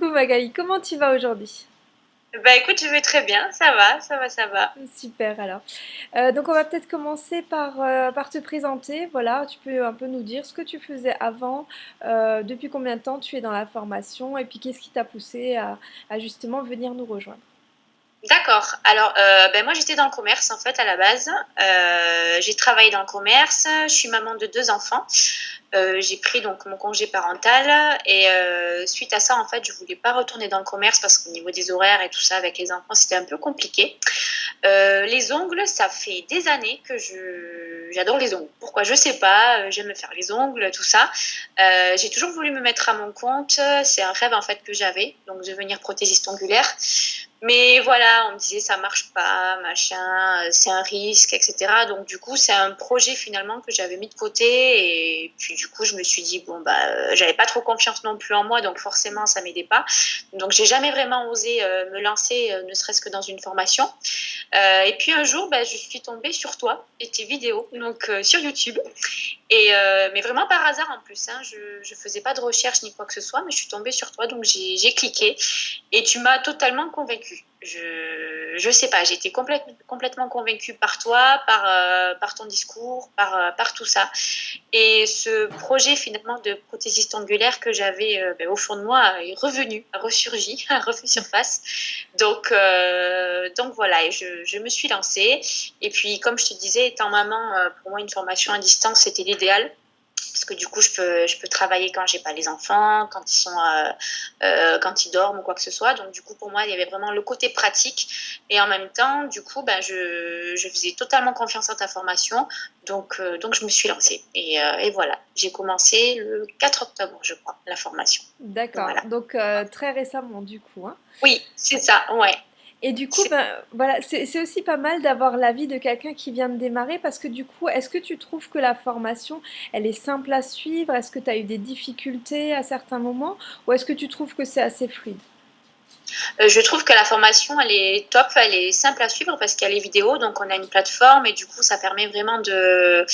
Coucou Magali, comment tu vas aujourd'hui? Bah écoute, je vais très bien, ça va, ça va, ça va. Super alors. Euh, donc on va peut-être commencer par, euh, par te présenter. Voilà, tu peux un peu nous dire ce que tu faisais avant, euh, depuis combien de temps tu es dans la formation et puis qu'est-ce qui t'a poussé à, à justement venir nous rejoindre? D'accord. Alors, euh, ben moi, j'étais dans le commerce, en fait, à la base. Euh, j'ai travaillé dans le commerce. Je suis maman de deux enfants. Euh, j'ai pris donc mon congé parental. Et euh, suite à ça, en fait, je voulais pas retourner dans le commerce parce qu'au niveau des horaires et tout ça, avec les enfants, c'était un peu compliqué. Les ongles, ça fait des années que je j'adore les ongles. Pourquoi? Je sais pas. J'aime me faire les ongles, tout ça. J'ai toujours voulu me mettre à mon compte. C'est un rêve, en fait, que j'avais. Donc, devenir prothésiste ongulaire. Mais voilà, on me disait ça marche pas, machin, c'est un risque, etc. Donc du coup, c'est un projet finalement que j'avais mis de côté et puis du coup, je me suis dit bon bah, euh, j'avais pas trop confiance non plus en moi, donc forcément ça m'aidait pas. Donc j'ai jamais vraiment osé euh, me lancer, euh, ne serait-ce que dans une formation. Euh, et puis un jour, bah, je suis tombée sur toi et tes vidéos, donc euh, sur YouTube. Et euh, mais vraiment par hasard en plus, hein, je je faisais pas de recherche ni quoi que ce soit, mais je suis tombée sur toi, donc j'ai cliqué et tu m'as totalement convaincue. Je sais pas, complète, complètement convaincue par toi, par euh, ton discours, par euh, par tout ça. Et ce projet finalement de prothésiste angulaire que j'avais euh, ben, au fond de moi est revenu, a ressurgi, a refait surface. Donc voilà, je me suis lancée. Et puis comme je te disais, étant maman, pour moi une formation à distance c'était l'idéal parce que du coup je peux je peux travailler quand j'ai pas les enfants quand ils sont euh, euh, quand ils dorment ou quoi que ce soit. Donc du coup pour moi il y avait vraiment le côté pratique. Et en même temps du coup ben je, je faisais totalement confiance en ta formation. Donc euh, donc je me suis lancée. Et, et voilà. J'ai commencé le 4 octobre je crois la formation. D'accord, voilà. Donc très récemment du coup. hein. oui c'est ça. Ouais Et du coup, c'est ben, voilà, c'est aussi pas mal d'avoir l'avis de quelqu'un qui vient de démarrer parce que du coup, est-ce que tu trouves que la formation, elle est simple à suivre? Est-ce que tu as eu des difficultés à certains moments? Ou est-ce que tu trouves que c'est assez fluide? Euh, je trouve que la formation, elle est top, elle est simple à suivre parce qu'il y a les vidéos, donc on a une plateforme et du coup, ça permet vraiment de...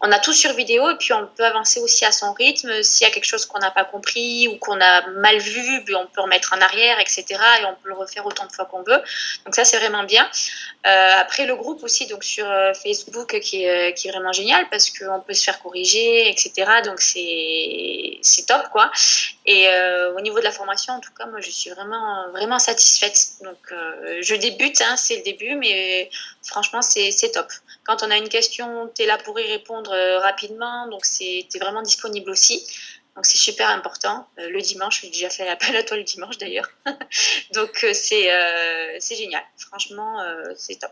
On a tout sur vidéo et puis on peut avancer aussi à son rythme. S'il y a quelque chose qu'on n'a pas compris ou qu'on a mal vu, ben, on peut remettre en arrière, etc. Et on peut le refaire autant de fois qu'on veut. Donc ça, c'est vraiment bien. Euh, après, le groupe aussi, donc sur euh, Facebook, qui est, euh, qui est vraiment génial parce qu'on peut se faire corriger, etc. Donc c'est top, quoi. Et euh, au niveau de la formation, en tout cas, moi, je suis vraiment, vraiment satisfaite. Donc, euh, je débute, hein, c'est le début, mais franchement, c'est c'est top. Quand on a une question, tu es là pour y répondre euh, rapidement, donc tu es vraiment disponible aussi. Donc, c'est super important. Euh, le dimanche, j'ai déjà fait l'appel à toi le dimanche d'ailleurs. donc, euh, c'est euh, génial. Franchement, c'est top.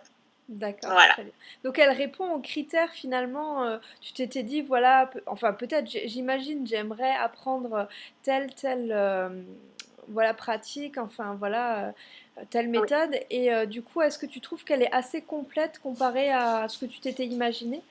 D'accord, Voilà. Donc elle répond aux critères finalement, tu t'étais dit, voilà, enfin peut-être, j'imagine, j'aimerais apprendre telle, euh, voilà, pratique, enfin voilà, euh, telle Oui. méthode. Et euh, du coup, est-ce que tu trouves qu'elle est assez complète comparée à ce que tu t'étais imaginé?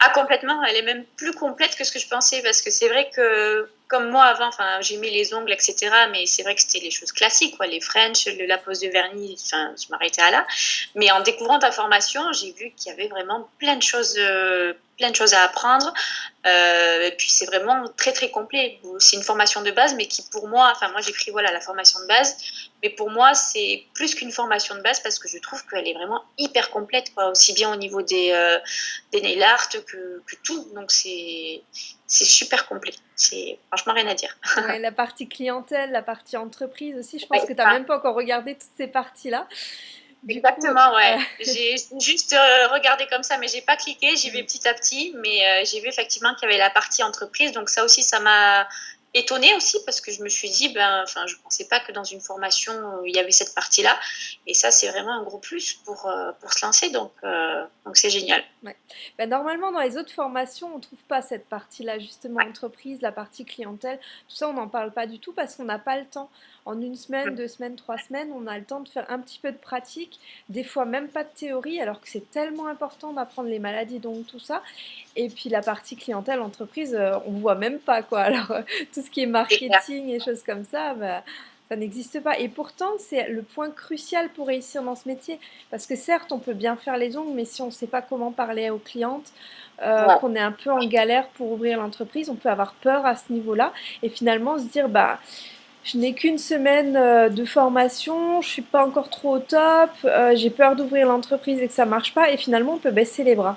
Ah complètement, elle est même plus complète que ce que je pensais parce que c'est vrai que comme moi avant, enfin j'aimais les ongles, etc. Mais c'est vrai que c'était les choses classiques, quoi, les French, le- la pose de vernis, enfin je m'arrêtais à là. Mais en découvrant ta formation, j'ai vu qu'il y avait vraiment plein de choses, euh, plein de choses à apprendre. Euh, et puis c'est vraiment très très complet. C'est une formation de base, mais qui pour moi, enfin moi j'ai pris voilà la formation de base, mais pour moi c'est plus qu'une formation de base parce que je trouve qu'elle est vraiment hyper complète, quoi, aussi bien au niveau des euh, des nail art que, que tout. Donc c'est c'est super complet. C'est franchement rien à dire. Ouais, la partie clientèle, la partie entreprise aussi, je Ouais, pense que tu n'as même pas encore regardé toutes ces parties-là. Coup, Exactement, euh, ouais. J'ai juste euh, regardé comme ça, mais j'ai pas cliqué. J'y vais petit à petit, mais euh, j'ai vu effectivement qu'il y avait la partie entreprise. Donc ça aussi, ça m'a étonnée aussi parce que je me suis dit, ben, enfin, je pensais pas que dans une formation euh, il y avait cette partie-là. Et ça, c'est vraiment un gros plus pour euh, pour se lancer. Donc euh, donc c'est génial. Ouais. Bah, normalement, dans les autres formations, on ne trouve pas cette partie-là, justement, entreprise, la partie clientèle. Tout ça, on n'en parle pas du tout parce qu'on n'a pas le temps. En une semaine, deux semaines, trois semaines, on a le temps de faire un petit peu de pratique, des fois même pas de théorie, alors que c'est tellement important d'apprendre les maladies, donc tout ça. Et puis la partie clientèle, entreprise, euh, on voit même pas, quoi. Alors, euh, tout ce qui est marketing et choses comme ça, bah, ça n'existe pas. Et pourtant, c'est le point crucial pour réussir dans ce métier. Parce que certes, on peut bien faire les ongles, mais si on ne sait pas comment parler aux clientes, euh, Ouais. qu'on est un peu en galère pour ouvrir l'entreprise, on peut avoir peur à ce niveau-là. Et finalement se dire, bah, je n'ai qu'une semaine euh, de formation, je suis pas encore trop au top, euh, j'ai peur d'ouvrir l'entreprise et que ça marche pas, et finalement on peut baisser les bras.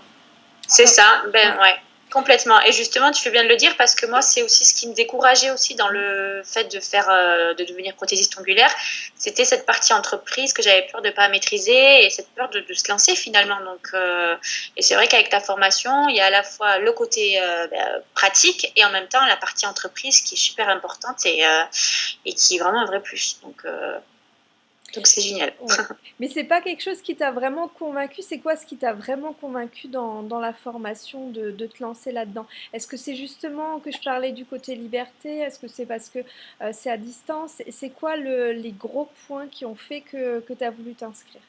C'est ça, ben ouais. Complètement. Et justement, tu fais bien de le dire parce que moi, c'est aussi ce qui me décourageait aussi dans le fait de faire, euh, de devenir prothésiste ongulaire. C'était cette partie entreprise que j'avais peur de pas maîtriser et cette peur de, se lancer finalement. Donc, euh, et c'est vrai qu'avec ta formation, il y a à la fois le côté euh, ben, pratique et en même temps la partie entreprise qui est super importante et, et qui est vraiment un vrai plus. Donc, donc c'est génial. Mais c'est pas quelque chose qui t'a vraiment convaincu? C'est quoi ce qui t'a vraiment convaincu dans, dans la formation de, de te lancer là-dedans? Est-ce que c'est justement que je parlais du côté liberté? Est-ce que c'est parce que euh, c'est à distance? C'est quoi le, les gros points qui ont fait que, que tu as voulu t'inscrire?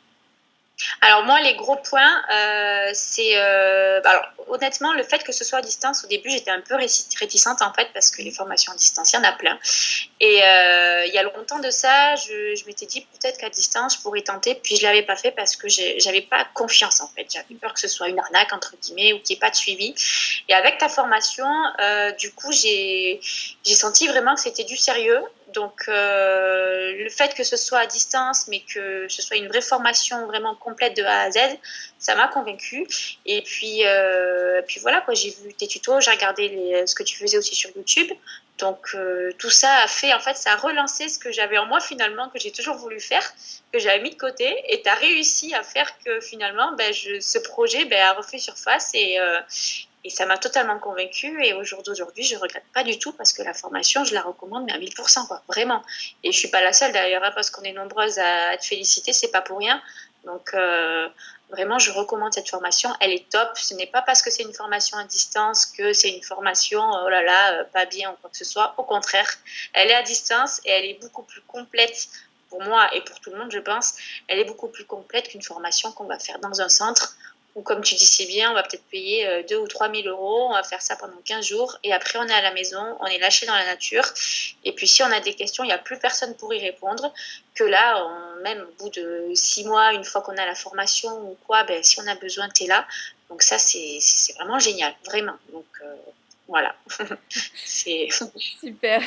Alors moi, les gros points, euh, c'est... Euh, bah, alors honnêtement, le fait que ce soit à distance, au début, j'étais un peu réticente en fait, parce que les formations à distance, il y en a plein. Et euh, il y a longtemps de ça, je, je m'étais dit peut-être qu'à distance, je pourrais tenter, puis je ne l'avais pas fait parce que j'avais pas confiance en fait. J'avais peur que ce soit une arnaque, entre guillemets, ou qu'il n'y ait pas de suivi. Et avec ta formation, du coup, j'ai senti vraiment que c'était du sérieux. Donc, euh, le fait que ce soit à distance, mais que ce soit une vraie formation vraiment complète de A à Z, ça m'a convaincue. Et puis, euh, puis voilà, quoi, j'ai vu tes tutos, j'ai regardé ce que tu faisais aussi sur YouTube. Donc, euh, tout ça a fait, en fait, ça a relancé ce que j'avais en moi finalement, que j'ai toujours voulu faire, que j'avais mis de côté. Et tu as réussi à faire que finalement, ben, je, ce projet ben, a refait surface et, et ça m'a totalement convaincue. Et au jour d'aujourd'hui, je ne regrette pas du tout parce que la formation, je la recommande, mais à 1000%, quoi, vraiment. Et je ne suis pas la seule d'ailleurs, hein, parce qu'on est nombreuses à, te féliciter, c'est pas pour rien. Donc, euh, vraiment, je recommande cette formation. Elle est top. Ce n'est pas parce que c'est une formation à distance que c'est une formation, oh là là, euh, pas bien ou quoi que ce soit. Au contraire, elle est à distance et elle est beaucoup plus complète pour moi et pour tout le monde, je pense. Elle est beaucoup plus complète qu'une formation qu'on va faire dans un centre ou comme tu dis si bien, on va peut-être payer 2 euh, ou 3 000 euros, on va faire ça pendant 15 jours, et après on est à la maison, on est lâché dans la nature, et puis si on a des questions, il n'y a plus personne pour y répondre, que là, même au bout de 6 mois, une fois qu'on a la formation ou quoi, ben, si on a besoin, tu là. Donc ça, c'est vraiment génial, vraiment. Donc, euh, voilà. c'est super.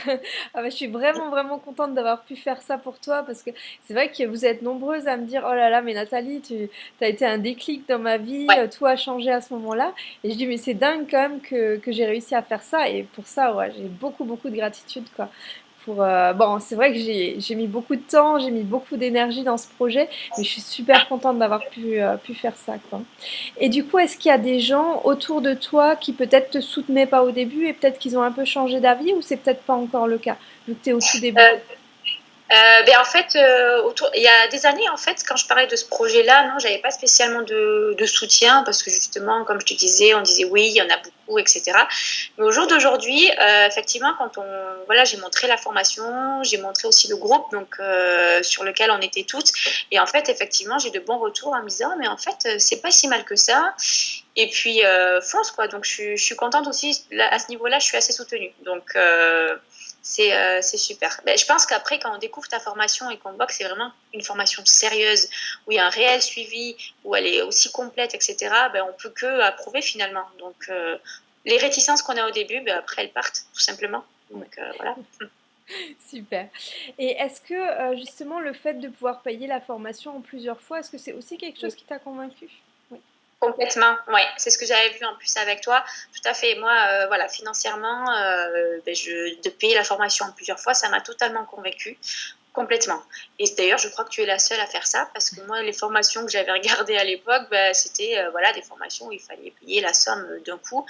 Ah bah, je suis vraiment vraiment contente d'avoir pu faire ça pour toi parce que c'est vrai que vous êtes nombreuses à me dire oh là là mais Nathalie tu as été un déclic dans ma vie, tout a changé à ce moment-là et je dis mais c'est dingue quand même que, que j'ai réussi à faire ça et pour ça ouais, j'ai beaucoup beaucoup de gratitude quoi. Euh, bon, c'est vrai que j'ai mis beaucoup de temps, j'ai mis beaucoup d'énergie dans ce projet, mais je suis super contente d'avoir pu, euh, pu faire ça. Et du coup, est-ce qu'il y a des gens autour de toi qui peut-être te soutenaient pas au début et peut-être qu'ils ont un peu changé d'avis ou c'est peut-être pas encore le cas, vu que tu es au tout début? Euh, euh, ben en fait, euh, autour, il y a des années, en fait, quand je parlais de ce projet-là, non, j'avais pas spécialement de, de, soutien parce que justement, comme je te disais, on disait oui, il y en a beaucoup, etc. Mais au jour d'aujourd'hui, euh, effectivement, quand on, voilà, j'ai montré la formation, j'ai montré aussi le groupe, donc euh, sur lequel on était toutes, et en fait, effectivement, j'ai de bons retours en me disant, mais en fait, c'est pas si mal que ça. Et puis fonce quoi. Donc je je suis contente aussi à ce niveau-là, je suis assez soutenue. Donc euh, c'est super. Ben, je pense qu'après, quand on découvre ta formation et qu'on voit que c'est vraiment une formation sérieuse, où il y a un réel suivi, où elle est aussi complète, etc., ben, on peut que approuver finalement. Donc, euh, les réticences qu'on a au début, ben, après, elles partent, tout simplement. Donc, euh, voilà. Super. Et est-ce que justement le fait de pouvoir payer la formation en plusieurs fois, est-ce que c'est aussi quelque chose qui t'a convaincu? Complètement, oui. C'est ce que j'avais vu en plus avec toi. Tout à fait. Moi, euh, voilà, financièrement, euh, ben, de payer la formation plusieurs fois, ça m'a totalement convaincue. Complètement. Et d'ailleurs, je crois que tu es la seule à faire ça parce que moi, les formations que j'avais regardées à l'époque, bah, c'était euh, voilà, des formations où il fallait payer la somme d'un coup.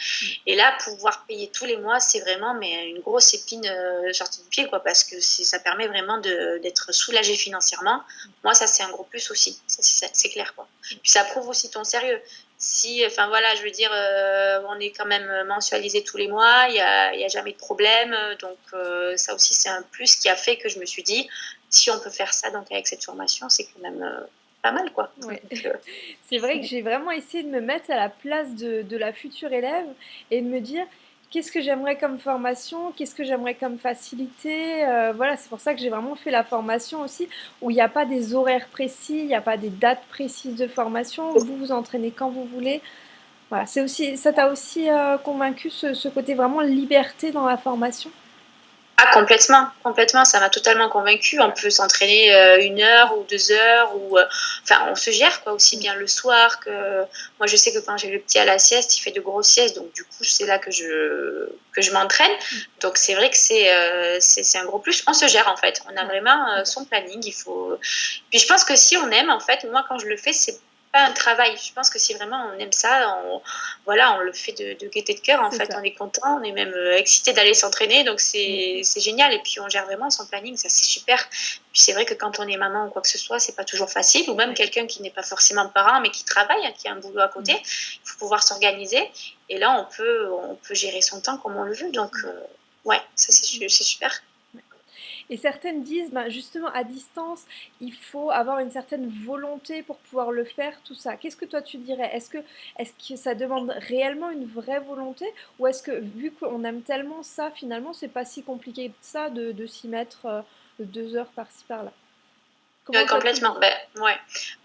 Et là, pouvoir payer tous les mois, c'est vraiment mais, une grosse épine euh, sortie du pied quoi, parce que ça permet vraiment d'être soulagé financièrement. Moi, ça, c'est un gros plus aussi. C'est clair. Quoi. Puis ça prouve aussi ton sérieux si, enfin voilà, je veux dire, euh, on est quand même mensualisé tous les mois, il n'y a, a, jamais de problème. Donc, euh, ça aussi, c'est un plus qui a fait que je me suis dit, si on peut faire ça donc avec cette formation, c'est quand même euh, pas mal, quoi. c'est vrai que j'ai vraiment essayé de me mettre à la place de, de la future élève et de me dire, qu'est-ce que j'aimerais comme formation, qu'est-ce que j'aimerais comme facilité. Euh, voilà, c'est pour ça que j'ai vraiment fait la formation aussi, où il n'y a pas des horaires précis, il n'y a pas des dates précises de formation, vous vous entraînez quand vous voulez. Voilà, c'est aussi, ça t'a aussi euh, convaincu ce, côté vraiment liberté dans la formation? Ah, complètement, complètement, ça m'a totalement convaincu. On peut s'entraîner euh, une heure ou deux heures, ou euh, enfin, on se gère quoi, aussi bien le soir que. Moi, je sais que quand j'ai le petit à la sieste, il fait de grosses siestes, donc du coup, c'est là que je, que je m'entraîne. Donc, c'est vrai que c'est euh, un gros plus. On se gère en fait, on a vraiment son planning. Il faut. Puis, je pense que si on aime, en fait, moi, quand je le fais, c'est pas un travail. Je pense que si vraiment on aime ça, on, voilà, on le fait de, de gaieté de cœur. En fait, on est content, on est même euh, excité d'aller s'entraîner, donc mm. c'est génial. Et puis on gère vraiment son planning, ça c'est super. Puis c'est vrai que quand on est maman ou quoi que ce soit, c'est pas toujours facile. Ou même quelqu'un qui n'est pas forcément parent, mais qui travaille, hein, qui a un boulot à côté, mm. il faut pouvoir s'organiser. Et là, on peut, on peut gérer son temps comme on le veut. Donc, euh, ouais, ça c'est super. Et certaines disent, ben justement, à distance, il faut avoir une certaine volonté pour pouvoir le faire, tout ça. Qu'est-ce que toi tu dirais? Est-ce que, ça demande réellement une vraie volonté? Ou est-ce que, vu qu'on aime tellement ça, finalement, c'est pas si compliqué que ça de, de s'y mettre euh, deux heures par-ci par-là? Complètement. Ben, ouais.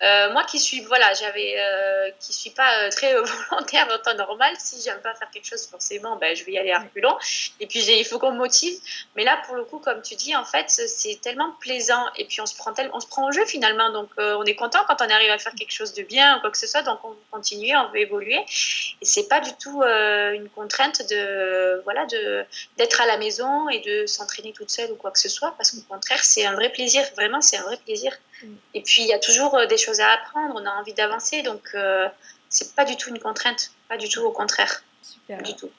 Euh, moi qui suis, voilà, j'avais, euh, qui suis pas euh, très volontaire en temps normal, si j'aime pas faire quelque chose, forcément, ben, je vais y aller à reculons. Et puis il faut qu'on me motive. Mais là, pour le coup, comme tu dis, en fait, c'est tellement plaisant. Et puis on se prend tel, on se prend au jeu finalement. Donc on est content quand on arrive à faire quelque chose de bien ou quoi que ce soit. Donc on veut continuer, on veut évoluer. Et c'est pas du tout une contrainte de, voilà, de d'être à la maison et de s'entraîner toute seule ou quoi que ce soit. Parce qu'au contraire, c'est un vrai plaisir. Vraiment, c'est un vrai plaisir et puis, il y a toujours euh, des choses à apprendre, on a envie d'avancer, donc euh, c'est pas du tout une contrainte, pas du tout, au contraire. Super. du tout.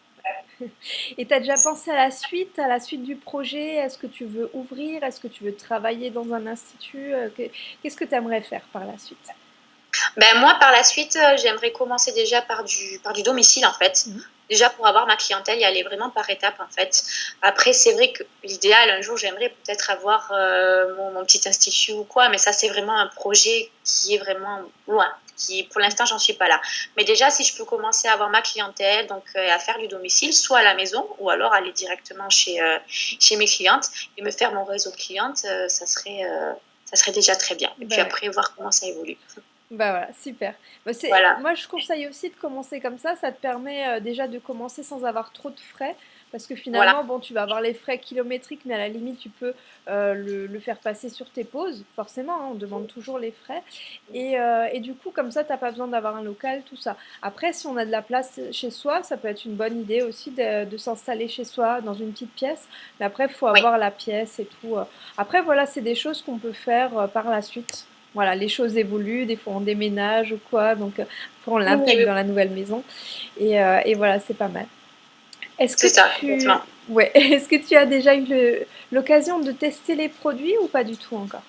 Et tu as déjà pensé à la suite, à la suite du projet? Est-ce que tu veux ouvrir? Est-ce que tu veux travailler dans un institut? Euh, Qu'est-ce que tu aimerais faire par la suite? Ben moi, par la suite, j'aimerais commencer déjà par du, par du domicile, en fait. Mhm déjà pour avoir ma clientèle, y aller vraiment par étapes en fait. Après, c'est vrai que l'idéal, un jour, j'aimerais peut-être avoir euh, mon, petit institut ou quoi, mais ça, c'est vraiment un projet qui est vraiment loin. Qui, pour l'instant, j'en suis pas là. Mais déjà, si je peux commencer à avoir ma clientèle, donc euh, à faire du domicile, soit à la maison, ou alors aller directement chez, euh, chez mes clientes et me faire mon réseau de clientes, ça, serait, ça serait déjà très bien. Et puis ben après, voir comment ça évolue. Bah voilà, super. Bah, moi, je conseille aussi de commencer comme ça. Ça te permet euh, déjà de commencer sans avoir trop de frais. Parce que finalement, bon, tu vas avoir les frais kilométriques, mais à la limite, tu peux euh, le, faire passer sur tes pauses. Forcément, hein, on demande toujours les frais. Et, euh, et du coup, comme ça, tu n'as pas besoin d'avoir un local, tout ça. Après, si on a de la place chez soi, ça peut être une bonne idée aussi de, de s'installer chez soi dans une petite pièce. Mais après, il faut avoir la pièce et tout. Après, voilà, c'est des choses qu'on peut faire par la suite voilà, les choses évoluent, des fois on déménage ou quoi, donc euh, après on l'intègre dans la nouvelle maison. Et, euh, et voilà, c'est pas mal. Est-ce que, ça, tu... ouais. Est que tu as déjà eu l'occasion de tester les produits ou pas du tout encore?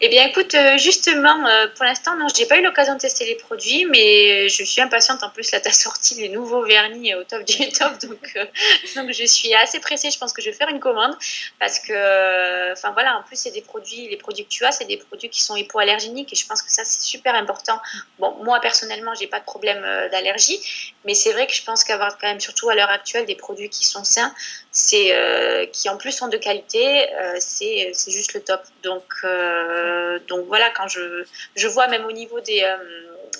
Eh bien, écoute, euh, justement, euh, pour l'instant, non, je n'ai pas eu l'occasion de tester les produits, mais je suis impatiente. En plus, là, tu as sorti les nouveaux vernis au top du top, donc, euh, je suis assez pressée. Je pense que je vais faire une commande parce que, enfin voilà, en plus, c'est des produits, les produits que tu as, c'est des produits qui sont hypoallergéniques et je pense que ça, c'est super important. Bon, moi, personnellement, j'ai pas de problème d'allergie, mais c'est vrai que je pense qu'avoir quand même, surtout à l'heure actuelle, des produits qui sont sains, qui en plus sont de qualité, c'est juste le top. Donc, euh, donc voilà, quand je, je vois même au niveau des, euh,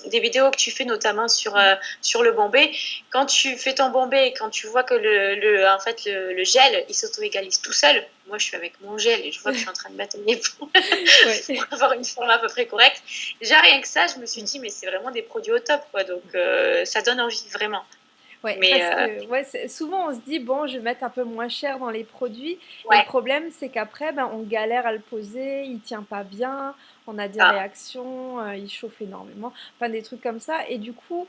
des vidéos que tu fais notamment sur, euh, sur le bombé, quand tu fais ton bombé et quand tu vois que le, le en fait, le, gel, il s'auto-égalise tout seul, moi je suis avec mon gel et je vois que je suis en train de batailler pour, pour avoir une forme à peu près correcte. Déjà rien que ça, je me suis dit, mais c'est vraiment des produits au top, quoi. donc ça donne envie vraiment. Ouais, parce que, souvent on se dit bon, je vais mettre un peu moins cher dans les produits. Le problème, c'est qu'après, ben, on galère à le poser, il tient pas bien, on a des ah. réactions, il chauffe énormément, enfin des trucs comme ça. Et du coup,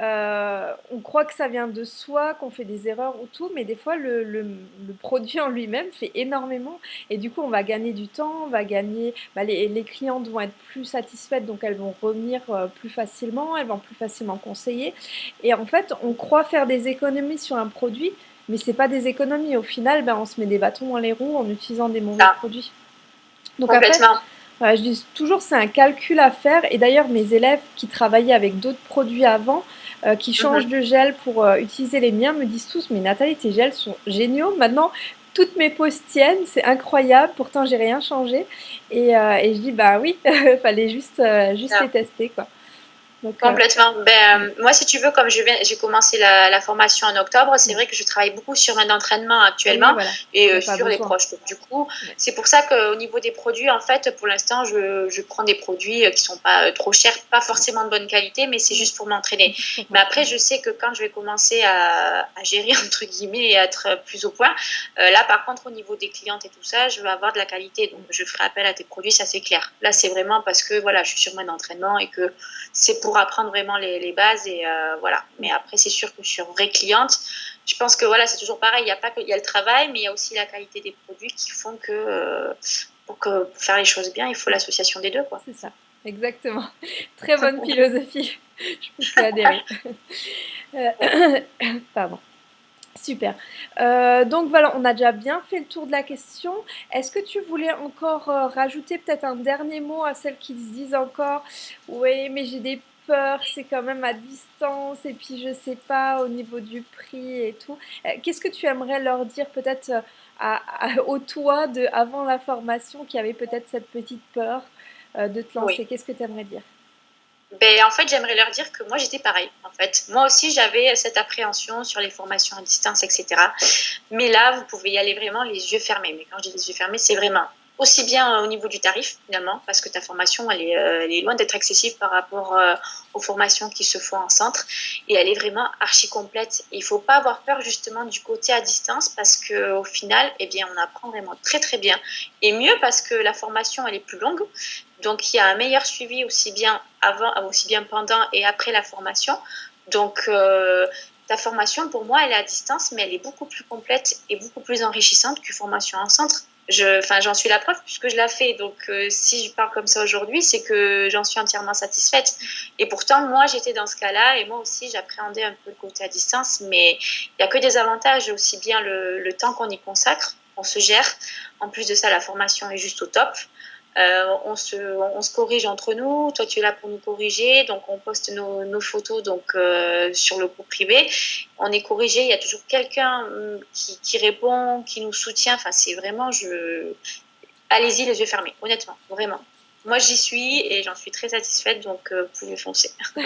euh, on croit que ça vient de soi, qu'on fait des erreurs ou tout, mais des fois le, produit en lui-même fait énormément. Et du coup on va gagner du temps, on va gagner, bah, les, clientes vont être plus satisfaites donc elles vont revenir euh, plus facilement, elles vont plus facilement conseiller. Et en fait on croit faire des économies sur un produit mais c'est pas des économies, au final ben, on se met des bâtons dans les roues en utilisant des mauvais ah. produits. Donc après, je dis toujours c'est un calcul à faire. Et d'ailleurs mes élèves qui travaillaient avec d'autres produits avant euh, qui changent mhm. de gel pour euh, utiliser les miens me disent tous Mais Nathalie, tes gels sont géniaux. Maintenant, toutes mes pauses tiennent, c'est incroyable. Pourtant, j'ai rien changé. Et, euh, et, je dis Bah oui, fallait juste, juste les tester. Quoi. Complètement. Ben, moi, si tu veux, comme je viens, j'ai commencé la, la, formation en octobre, c'est vrai que je travaille beaucoup sur mon entraînement actuellement et euh, sur les proches. du coup, c'est pour ça qu'au niveau des produits, en fait, pour l'instant, je, je, prends des produits euh, qui sont pas euh, trop chers, pas forcément de bonne qualité, mais c'est juste pour m'entraîner. Mais après, je sais que quand je vais commencer à, à gérer, entre guillemets, et être plus au point, là, par contre, au niveau des clientes et tout ça, je veux avoir de la qualité. Donc, je ferai appel à tes produits, ça c'est clair. Là, c'est vraiment parce que, voilà, je suis sur mon entraînement et que c'est pour pour apprendre vraiment les, bases et euh, voilà. Mais après, c'est sûr que je suis une vraie cliente. Je pense que voilà, c'est toujours pareil. Il y a pas que il y a le travail, mais il y a aussi la qualité des produits qui font que euh, pour que pour faire les choses bien, il faut l'association des deux, quoi. C'est ça, exactement. Très bonne philosophie. je peux adhérer. Euh, pardon. Super. Euh, donc voilà, on a déjà bien fait le tour de la question. Est-ce que tu voulais encore euh, rajouter peut-être un dernier mot à celles qui se disent encore « Oui, mais j'ai des c'est quand même à distance et puis je sais pas au niveau du prix et tout. Euh, qu'est-ce que tu aimerais leur dire peut-être au toi de, avant la formation qui avait peut-être cette petite peur de te lancer? Qu'est-ce que tu aimerais dire? Ben, en fait, j'aimerais leur dire que moi, j'étais pareil. En fait, moi aussi, j'avais cette appréhension sur les formations à distance, etc. Mais là, vous pouvez y aller vraiment les yeux fermés. Mais quand je dis les yeux fermés, c'est vraiment aussi bien euh, au niveau du tarif finalement, parce que ta formation, elle est, euh, loin d'être accessible par rapport euh, aux formations qui se font en centre, et elle est vraiment archi complète. il faut pas avoir peur justement du côté à distance, parce que au final, eh bien, on apprend vraiment très très bien, et mieux parce que la formation, elle est plus longue, donc il y a un meilleur suivi aussi bien avant, aussi bien pendant et après la formation. Donc ta formation, pour moi, elle est à distance, mais elle est beaucoup plus complète et beaucoup plus enrichissante qu'une formation en centre enfin, j'en suis la preuve puisque je l'ai fait. Donc, euh, si je parle comme ça aujourd'hui, c'est que j'en suis entièrement satisfaite. Et pourtant, moi, j'étais dans ce cas-là et moi aussi, j'appréhendais un peu le côté à distance. Mais il n'y a que des avantages, aussi bien le, le temps qu'on y consacre, on se gère. En plus de ça, la formation est juste au top. Euh, on, se, on, se, corrige entre nous. Toi, tu es là pour nous corriger. Donc, on poste nos, nos photos donc, euh, sur le groupe privé. On est corrigé. Il y a toujours quelqu'un hum, qui, qui, répond, qui nous soutient. Enfin, c'est vraiment. Je... Allez-y, les yeux fermés, honnêtement, vraiment. Moi, j'y suis et j'en suis très satisfaite, donc euh, vous pouvez foncer.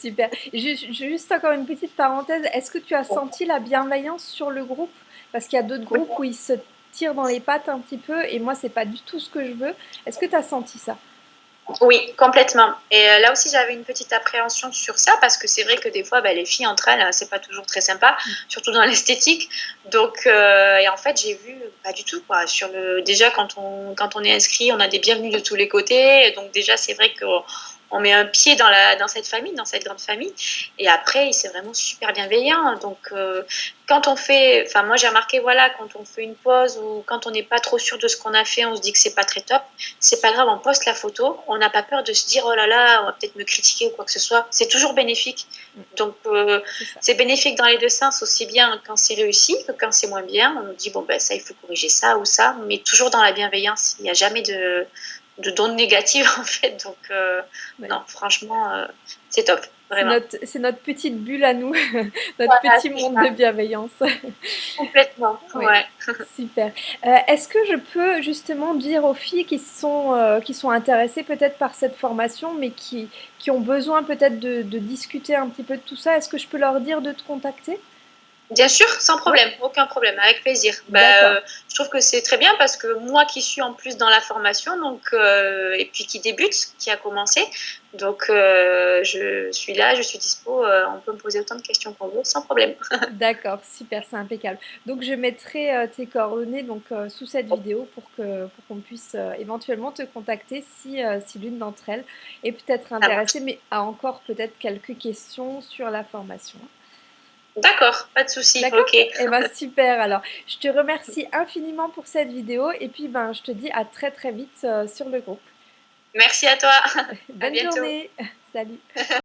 Super. Juste, juste, encore une petite parenthèse. Est-ce que tu as senti la bienveillance sur le groupe? Parce qu'il y a d'autres groupes où ils se tire dans les pattes un petit peu et moi c'est pas du tout ce que je veux. Est-ce que tu as senti ça? Oui, complètement. Et euh, là aussi, j'avais une petite appréhension sur ça parce que c'est vrai que des fois, bah, les filles entre elles, c'est pas toujours très sympa, mm. surtout dans l'esthétique. Donc, euh, et en fait, j'ai vu pas du tout quoi. Sur le, déjà quand on quand on est inscrit, on a des bienvenus de tous les côtés. Donc déjà, c'est vrai que on met un pied dans, la, dans cette famille, dans cette grande famille. Et après, c'est vraiment super bienveillant. Donc, euh, quand on fait, enfin, moi j'ai remarqué, voilà, quand on fait une pause ou quand on n'est pas trop sûr de ce qu'on a fait, on se dit que c'est pas très top, c'est pas grave, on poste la photo. On n'a pas peur de se dire, oh là là, on va peut-être me critiquer ou quoi que ce soit. C'est toujours bénéfique. Donc, euh, c'est bénéfique dans les deux sens, aussi bien quand c'est réussi que quand c'est moins bien. On nous dit, bon, ben ça, il faut corriger ça ou ça, mais toujours dans la bienveillance. Il n'y a jamais de de dons négatives en fait. Donc euh, non, franchement, euh, c'est top. C'est notre, notre, petite bulle à nous, notre petit monde de bienveillance. Complètement, ouais. Super. Euh, est-ce que je peux justement dire aux filles qui sont, qui sont intéressées peut-être par cette formation, mais qui, qui ont besoin peut-être de, de discuter un petit peu de tout ça, est-ce que je peux leur dire de te contacter? Bien sûr, sans problème, aucun problème, avec plaisir. Bah, euh, je trouve que c'est très bien parce que moi qui suis en plus dans la formation, donc euh, et puis qui débute, qui a commencé, donc euh, je suis là, je suis dispo. on peut me poser autant de questions qu'on veut, sans problème. D'accord, super, c'est impeccable. Donc je mettrai tes coordonnées donc sous cette vidéo pour que pour qu'on puisse éventuellement te contacter si si l'une d'entre elles est peut-être intéressée, mais a encore peut-être quelques questions sur la formation. D'accord, pas de souci. Ok. Eh ben, super. Alors, je te remercie infiniment pour cette vidéo et puis ben, je te dis à très très vite euh, sur le groupe. Merci à toi. Bonne journée. Salut.